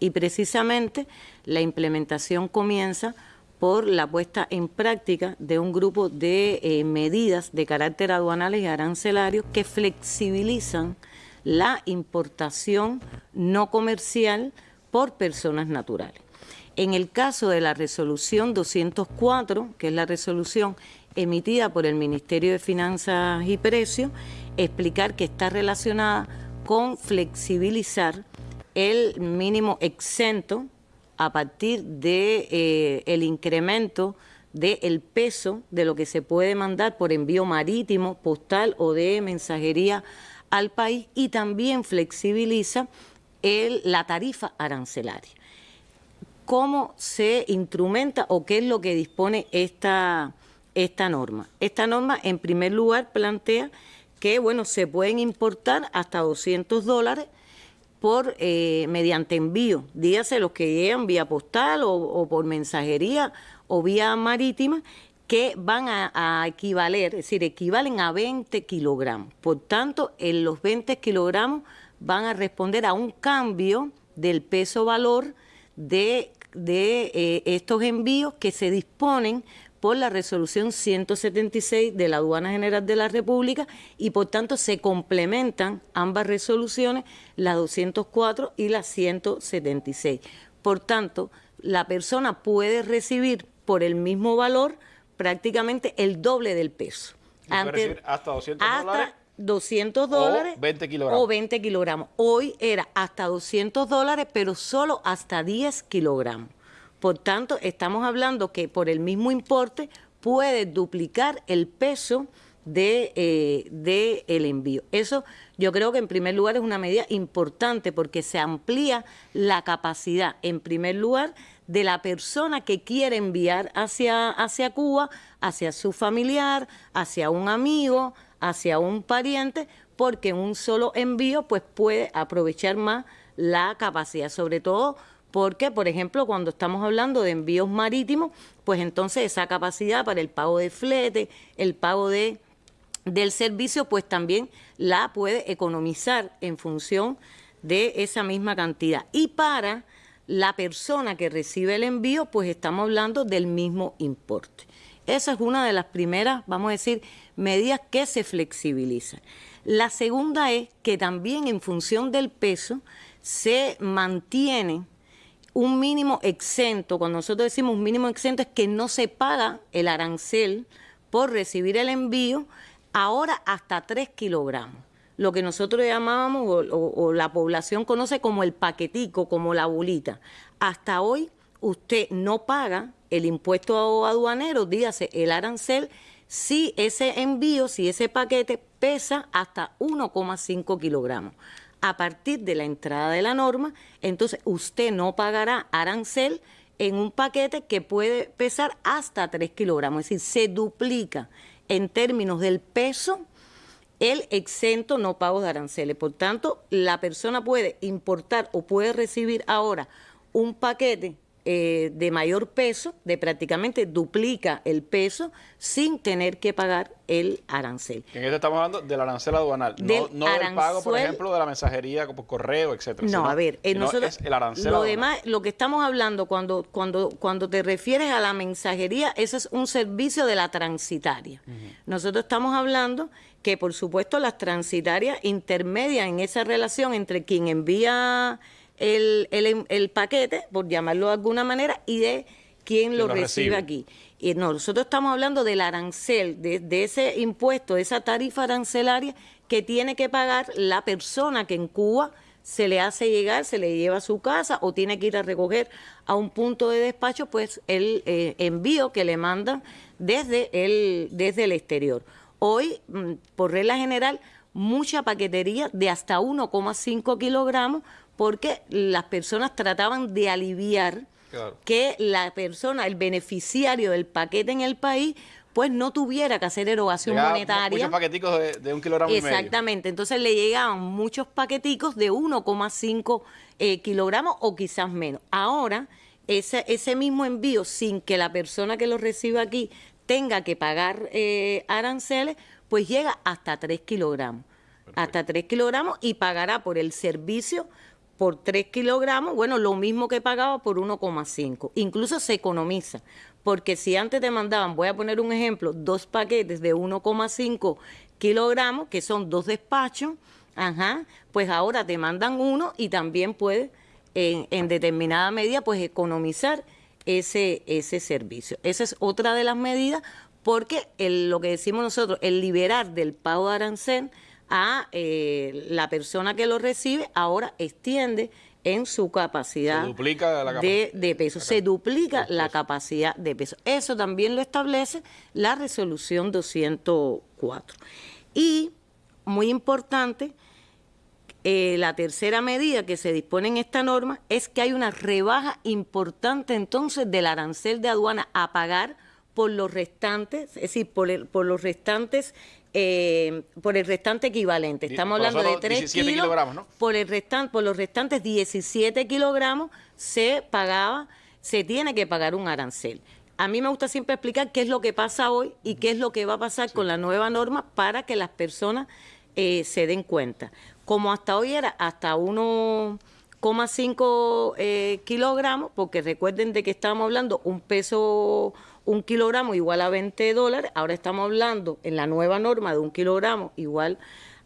Y precisamente la implementación comienza por la puesta en práctica de un grupo de eh, medidas de carácter aduanales y arancelarios que flexibilizan la importación no comercial por personas naturales. En el caso de la resolución 204, que es la resolución emitida por el Ministerio de Finanzas y Precios, explicar que está relacionada con flexibilizar el mínimo exento a partir de eh, el incremento del peso de lo que se puede mandar por envío marítimo, postal o de mensajería al país y también flexibiliza el, la tarifa arancelaria. ¿Cómo se instrumenta o qué es lo que dispone esta, esta norma? Esta norma, en primer lugar, plantea que, bueno, se pueden importar hasta 200 dólares por eh, mediante envío, dígase los que llegan vía postal o, por mensajería o vía marítima, que van a, equivaler, es decir, equivalen a 20 kilogramos. Por tanto, en los 20 kilogramos van a responder a un cambio del peso-valor de, de eh, estos envíos que se disponen por la resolución 176 de la Aduana General de la República y por tanto se complementan ambas resoluciones, la 204 y la 176. Por tanto, la persona puede recibir por el mismo valor prácticamente el doble del peso. Antes, hasta 200 dólares. 200 dólares o 20 kilogramos. o 20 kilogramos. Hoy era hasta 200 dólares, pero solo hasta 10 kilogramos. Por tanto, estamos hablando que por el mismo importe puede duplicar el peso de, eh, el envío. Eso yo creo que en primer lugar es una medida importante porque se amplía la capacidad, en primer lugar, de la persona que quiere enviar hacia, hacia Cuba, hacia su familiar, hacia un amigo, hacia un pariente, porque un solo envío pues puede aprovechar más la capacidad, sobre todo porque, por ejemplo, cuando estamos hablando de envíos marítimos, pues entonces esa capacidad para el pago de flete, el pago de del servicio, pues también la puede economizar en función de esa misma cantidad. Y para la persona que recibe el envío, pues estamos hablando del mismo importe. Esa es una de las primeras, vamos a decir, medidas que se flexibilizan. La segunda es que también en función del peso se mantiene un mínimo exento, cuando nosotros decimos un mínimo exento es que no se paga el arancel por recibir el envío, ahora hasta 3 kilogramos. Lo que nosotros llamábamos o, la población conoce como el paquetico, como la bolita. Hasta hoy usted no paga el impuesto aduanero, dígase el arancel, si ese envío, si ese paquete pesa hasta 1,5 kilogramos a partir de la entrada de la norma, entonces usted no pagará arancel en un paquete que puede pesar hasta 3 kilogramos, es decir, se duplica en términos del peso el exento no pago de aranceles. Por tanto, la persona puede importar o puede recibir ahora un paquete eh, de mayor peso, de prácticamente duplica el peso sin tener que pagar el arancel. En esto estamos hablando del arancel aduanal, no, del pago, por ejemplo, de la mensajería por correo, etcétera. No, a ver, eh, nosotros, el arancel lo demás, lo que estamos hablando cuando, cuando, cuando te refieres a la mensajería, ese es un servicio de la transitaria. Nosotros estamos hablando que, por supuesto, las transitarias intermedian en esa relación entre quien envía el, el, paquete, por llamarlo de alguna manera, y de quién lo, recibe, aquí. Y nosotros estamos hablando del arancel, de, de, ese impuesto, de esa tarifa arancelaria que tiene que pagar la persona que en Cuba se le hace llegar, se le lleva a su casa o tiene que ir a recoger a un punto de despacho, pues el eh, envío que le mandan desde el, desde el exterior. Hoy, mm, por regla general, mucha paquetería de hasta 1,5 kilogramos porque las personas trataban de aliviar que la persona, el beneficiario del paquete en el país, pues no tuviera que hacer erogación monetaria. Muchos paqueticos de, un kilogramo Exactamente, entonces le llegaban muchos paqueticos de 1,5 eh, kilogramos o quizás menos. Ahora, ese, ese mismo envío, sin que la persona que lo reciba aquí tenga que pagar eh, aranceles, pues llega hasta 3 kilogramos. Hasta 3 kilogramos y pagará por el servicio por 3 kilogramos, bueno, lo mismo que pagaba por 1,5. Incluso se economiza, porque si antes te mandaban, voy a poner un ejemplo, dos paquetes de 1,5 kilogramos, que son dos despachos, ajá, pues ahora te mandan uno y también puedes en, determinada medida pues economizar ese, ese servicio. Esa es otra de las medidas porque lo que decimos nosotros, el liberar del pago de arancel a eh, la persona que lo recibe, ahora extiende en su capacidad de, de, peso. Se duplica la capacidad de peso. Eso también lo establece la resolución 204. Y, muy importante, eh, la tercera medida que se dispone en esta norma es que hay una rebaja importante entonces del arancel de aduana a pagar por los restantes, es decir, por, por los restantes eh, por el restante equivalente. Estamos hablando de 3 kilos, kilogramos, ¿no? Por, el restante, por los restantes 17 kilogramos se pagaba, se tiene que pagar un arancel. A mí me gusta siempre explicar qué es lo que pasa hoy y qué es lo que va a pasar con la nueva norma para que las personas eh, se den cuenta. Como hasta hoy era hasta 1,5 eh, kilogramos, porque recuerden de que estábamos hablando un peso un kilogramo igual a 20 dólares, ahora estamos hablando en la nueva norma de un kilogramo igual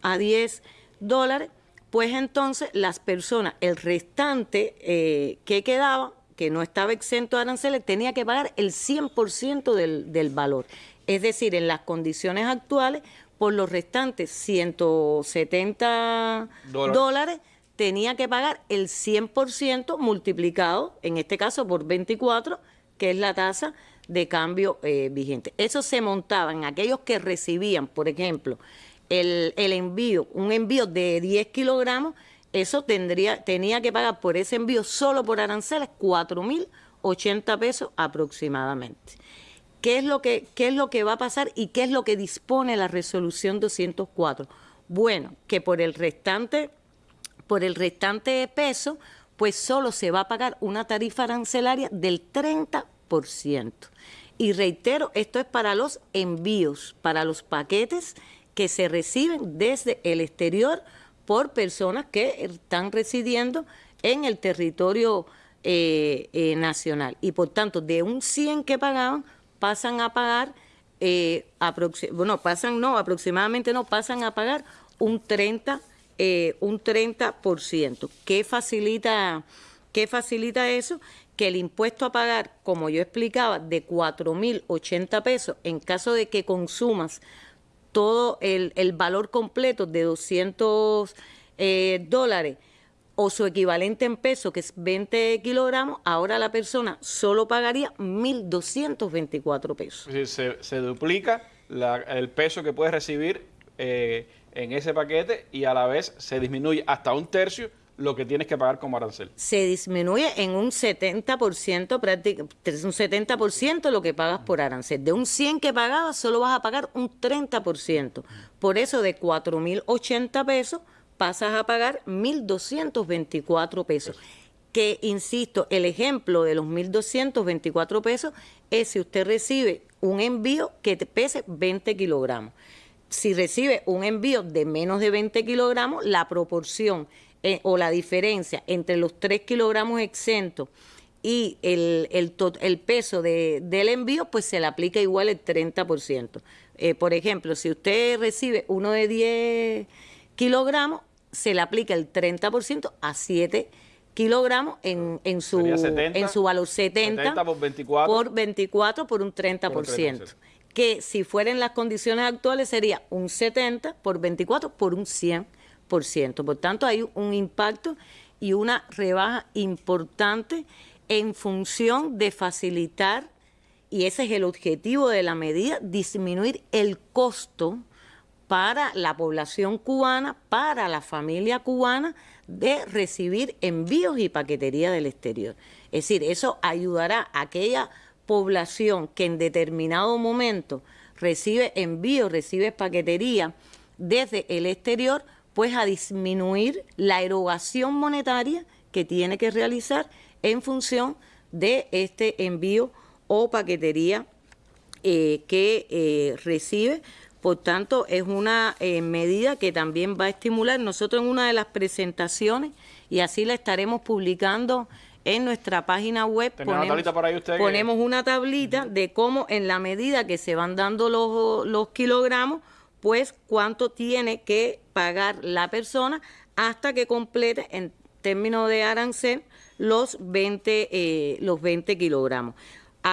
a 10 dólares, pues entonces las personas, el restante eh, que quedaba, que no estaba exento de aranceles, tenía que pagar el 100% del, del valor. Es decir, en las condiciones actuales, por los restantes 170 dólares, tenía que pagar el 100% multiplicado, en este caso por 24, que es la tasa de cambio eh, vigente. Eso se montaba en aquellos que recibían, por ejemplo, el, envío, un envío de 10 kilogramos, eso tendría, tenía que pagar por ese envío solo por aranceles 4.080 pesos aproximadamente. ¿Qué es, lo que, ¿Qué es lo que va a pasar y qué es lo que dispone la resolución 204? Bueno, que por el restante, por el restante peso, pues solo se va a pagar una tarifa arancelaria del 30%. Y reitero, esto es para los envíos, para los paquetes que se reciben desde el exterior por personas que están residiendo en el territorio eh, eh, nacional. Y por tanto, de un 100 que pagaban, pasan a pagar, eh, bueno, pasan no, aproximadamente no, pasan a pagar un 30, un 30%. ¿Qué facilita, ¿Qué facilita eso? que el impuesto a pagar, como yo explicaba, de 4.080 pesos, en caso de que consumas todo el, valor completo de 200 eh, dólares o su equivalente en peso, que es 20 kilogramos, ahora la persona solo pagaría 1.224 pesos. Se, se duplica el peso que puedes recibir eh, en ese paquete y a la vez se disminuye hasta un tercio lo que tienes que pagar como arancel. Se disminuye en un 70%, prácticamente, un 70% lo que pagas por arancel. De un 100 que pagabas, solo vas a pagar un 30%. Por eso de 4.080 pesos pasas a pagar 1.224 pesos. Que, insisto, el ejemplo de los 1.224 pesos es si usted recibe un envío que te pese 20 kilogramos. Si recibe un envío de menos de 20 kilogramos, la proporción eh, o la diferencia entre los 3 kilogramos exentos y el, el, el peso de, del envío, pues se le aplica igual el 30%. Eh, por ejemplo, si usted recibe uno de 10 kilogramos, se le aplica el 30% a 7 kilogramos en, en, su, en su valor 70, por 24 por 24 por un 30%, por un 30%. Que si fueran las condiciones actuales sería un 70 por 24 por un 100 por tanto, hay un impacto y una rebaja importante en función de facilitar, y ese es el objetivo de la medida, disminuir el costo para la población cubana, para la familia cubana, de recibir envíos y paquetería del exterior. Es decir, eso ayudará a aquella población que en determinado momento recibe envíos, recibe paquetería desde el exterior, pues a disminuir la erogación monetaria que tiene que realizar en función de este envío o paquetería eh, que eh, recibe Por tanto, es una eh, medida que también va a estimular. Nosotros en una de las presentaciones, y así la estaremos publicando en nuestra página web, ponemos, una, por ahí usted ponemos una tablita de cómo en la medida que se van dando los, los kilogramos, pues cuánto tiene que pagar la persona hasta que complete en términos de arancel los 20, eh, los 20 kilogramos.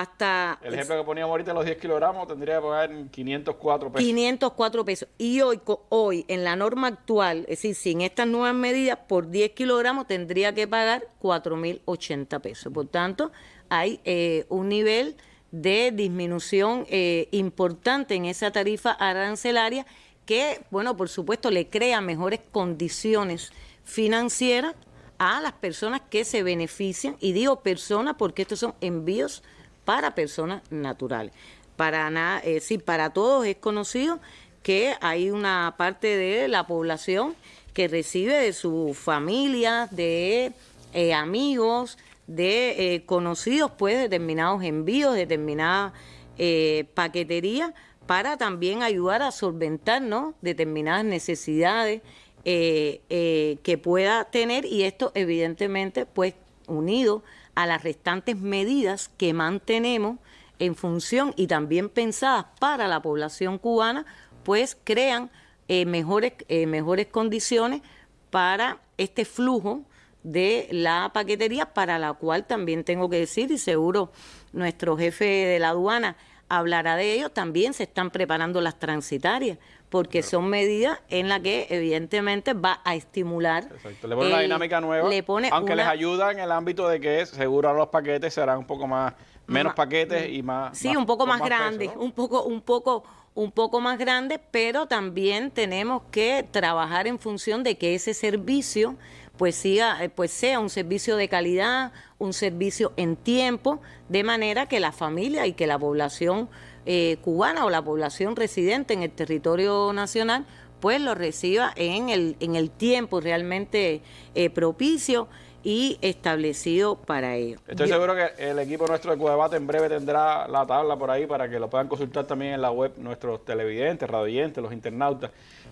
Hasta el ejemplo que poníamos ahorita, los 10 kilogramos, tendría que pagar 504 pesos. 504 pesos. Y hoy, hoy, en la norma actual, es decir, sin estas nuevas medidas, por 10 kilogramos tendría que pagar 4.080 pesos. Por tanto, hay eh, un nivel de disminución eh, importante en esa tarifa arancelaria que, bueno, por supuesto, le crea mejores condiciones financieras a las personas que se benefician, y digo personas porque estos son envíos para personas naturales. Para nada, es para todos es conocido que hay una parte de la población que recibe de su familia, de eh, amigos, de eh, conocidos, pues, determinados envíos, determinadas eh, paqueterías, para también ayudar a solventar ¿no? determinadas necesidades eh, eh, que pueda tener y esto evidentemente pues unido a las restantes medidas que mantenemos en función y también pensadas para la población cubana, pues crean eh, mejores, mejores condiciones para este flujo de la paquetería, para la cual también tengo que decir, y seguro nuestro jefe de la aduana hablará de ello, también se están preparando las transitarias, porque son medidas en las que evidentemente va a estimular. Exacto. Le pone una dinámica nueva, aunque les ayuda en el ámbito de que seguro los paquetes serán un poco más, menos paquetes y más... Sí, un poco más, grande, un poco, un poco un poco más grande, pero también tenemos que trabajar en función de que ese servicio pues siga, eh, pues sea un servicio de calidad, un servicio en tiempo, de manera que la familia y que la población eh, cubana o la población residente en el territorio nacional pues lo reciba en el, en el tiempo realmente eh, propicio y establecido para ello. Estoy seguro que el equipo nuestro de Cudebate en breve tendrá la tabla por ahí para que lo puedan consultar también en la web nuestros televidentes, radioyentes, los internautas.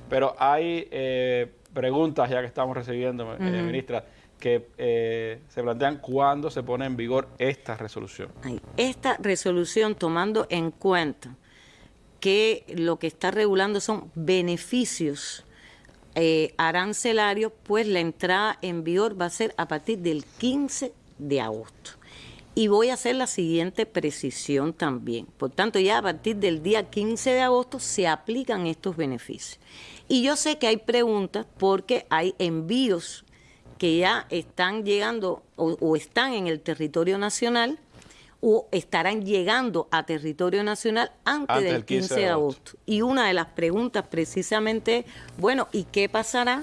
Pero hay preguntas ya que estamos recibiendo, ministra que eh, se plantean cuándo se pone en vigor esta resolución. Esta resolución tomando en cuenta que lo que está regulando son beneficios eh, arancelarios, pues la entrada en vigor va a ser a partir del 15 de agosto. Y voy a hacer la siguiente precisión también. Por tanto, ya a partir del día 15 de agosto se aplican estos beneficios. Y yo sé que hay preguntas porque hay envíos que ya están llegando o, están en el territorio nacional o estarán llegando a territorio nacional antes, del 15 de agosto. Y una de las preguntas precisamente es, bueno, ¿y qué pasará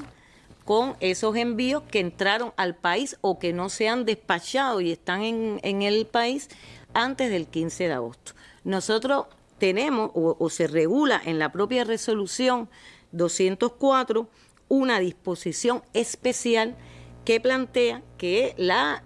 con esos envíos que entraron al país o que no se han despachado y están en, el país antes del 15 de agosto? Nosotros tenemos o, se regula en la propia resolución 204 una disposición especial que plantea que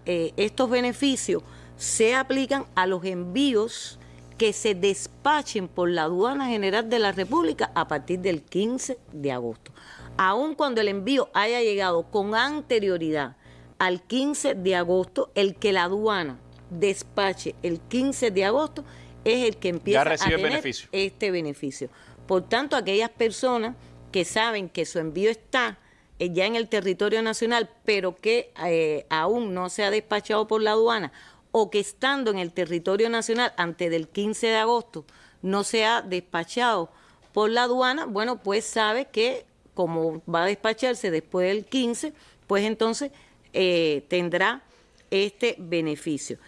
eh, estos beneficios se aplican a los envíos que se despachen por la aduana general de la República a partir del 15 de agosto. Aun cuando el envío haya llegado con anterioridad al 15 de agosto, el que la aduana despache el 15 de agosto es el que empieza a tener este beneficio. Por tanto, aquellas personas que saben que su envío está eh, ya en el territorio nacional, pero que eh, aún no se ha despachado por la aduana, o que estando en el territorio nacional antes del 15 de agosto no se ha despachado por la aduana, bueno, pues sabe que como va a despacharse después del 15, pues entonces eh, tendrá este beneficio.